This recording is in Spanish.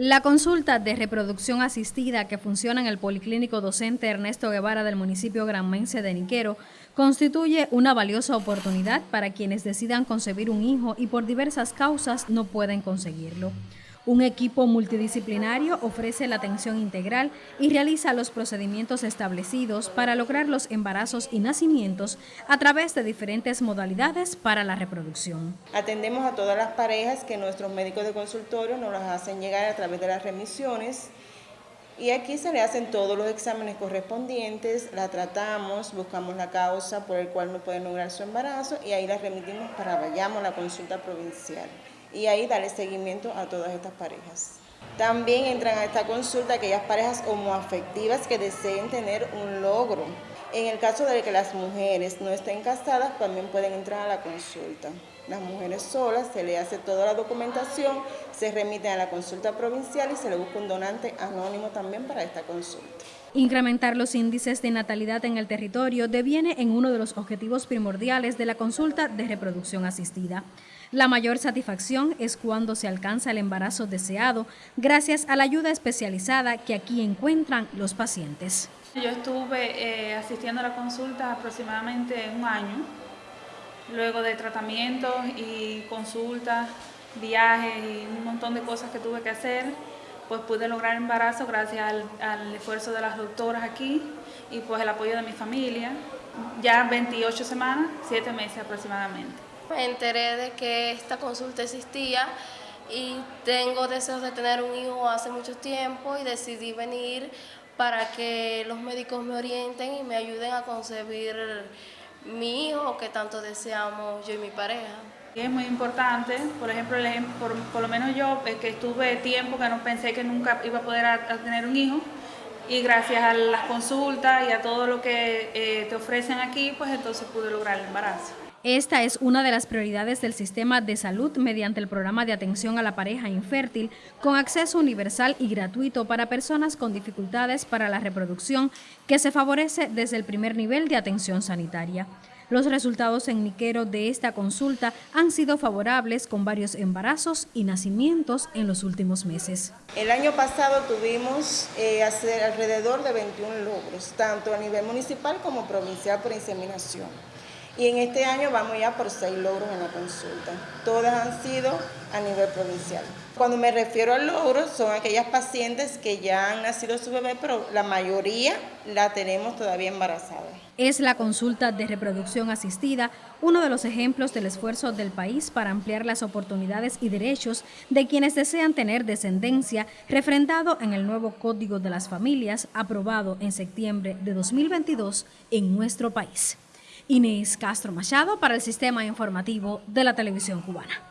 La consulta de reproducción asistida que funciona en el Policlínico Docente Ernesto Guevara del municipio granmense de Niquero constituye una valiosa oportunidad para quienes decidan concebir un hijo y por diversas causas no pueden conseguirlo. Un equipo multidisciplinario ofrece la atención integral y realiza los procedimientos establecidos para lograr los embarazos y nacimientos a través de diferentes modalidades para la reproducción. Atendemos a todas las parejas que nuestros médicos de consultorio nos las hacen llegar a través de las remisiones y aquí se le hacen todos los exámenes correspondientes, la tratamos, buscamos la causa por el cual no pueden lograr su embarazo y ahí la remitimos para vayamos a la consulta provincial y ahí darle seguimiento a todas estas parejas. También entran a esta consulta aquellas parejas homoafectivas que deseen tener un logro. En el caso de que las mujeres no estén casadas, también pueden entrar a la consulta. Las mujeres solas, se le hace toda la documentación, se remiten a la consulta provincial y se le busca un donante anónimo también para esta consulta. Incrementar los índices de natalidad en el territorio deviene en uno de los objetivos primordiales de la consulta de reproducción asistida. La mayor satisfacción es cuando se alcanza el embarazo deseado gracias a la ayuda especializada que aquí encuentran los pacientes. Yo estuve eh, asistiendo a la consulta aproximadamente un año, luego de tratamientos y consultas, viajes y un montón de cosas que tuve que hacer pues pude lograr embarazo gracias al, esfuerzo de las doctoras aquí y pues el apoyo de mi familia. Ya 28 semanas, 7 meses aproximadamente. Me enteré de que esta consulta existía y tengo deseos de tener un hijo hace mucho tiempo y decidí venir para que los médicos me orienten y me ayuden a concebir mi hijo que tanto deseamos yo y mi pareja. Es muy importante, por ejemplo, por, por, lo menos yo, que estuve tiempo que no pensé que nunca iba a poder tener un hijo, y gracias a las consultas y a todo lo que eh, te ofrecen aquí, pues entonces pude lograr el embarazo. Esta es una de las prioridades del sistema de salud mediante el programa de atención a la pareja infértil con acceso universal y gratuito para personas con dificultades para la reproducción que se favorece desde el primer nivel de atención sanitaria. Los resultados en Niquero de esta consulta han sido favorables con varios embarazos y nacimientos en los últimos meses. El año pasado tuvimos eh, alrededor de 21 logros, tanto a nivel municipal como provincial por inseminación. Y en este año vamos ya por seis logros en la consulta. Todas han sido a nivel provincial. Cuando me refiero a logros, son aquellas pacientes que ya han nacido su bebé, pero la mayoría la tenemos todavía embarazada. Es la consulta de reproducción asistida uno de los ejemplos del esfuerzo del país para ampliar las oportunidades y derechos de quienes desean tener descendencia, refrendado en el nuevo Código de las Familias, aprobado en septiembre de 2022 en nuestro país. Inés Castro Machado para el Sistema Informativo de la Televisión Cubana.